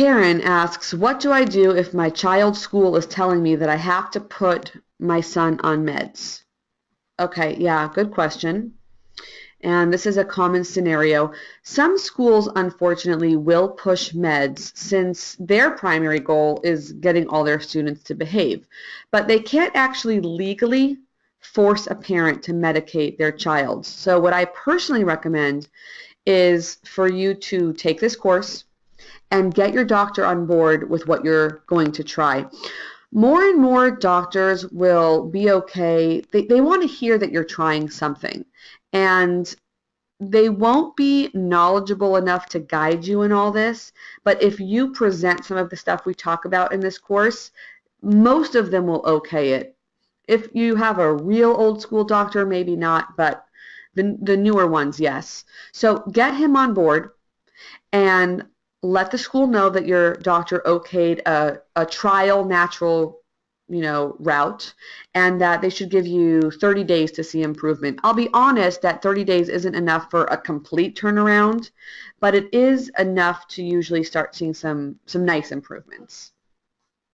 Karen asks, what do I do if my child's school is telling me that I have to put my son on meds? Okay, yeah, good question. And this is a common scenario. Some schools, unfortunately, will push meds since their primary goal is getting all their students to behave. But they can't actually legally force a parent to medicate their child. So what I personally recommend is for you to take this course and get your doctor on board with what you're going to try. More and more doctors will be okay. They, they want to hear that you're trying something and they won't be knowledgeable enough to guide you in all this, but if you present some of the stuff we talk about in this course, most of them will okay it. If you have a real old school doctor, maybe not, but the, the newer ones, yes. So get him on board and let the school know that your doctor okayed a, a trial natural you know, route and that they should give you 30 days to see improvement. I'll be honest that 30 days isn't enough for a complete turnaround, but it is enough to usually start seeing some, some nice improvements.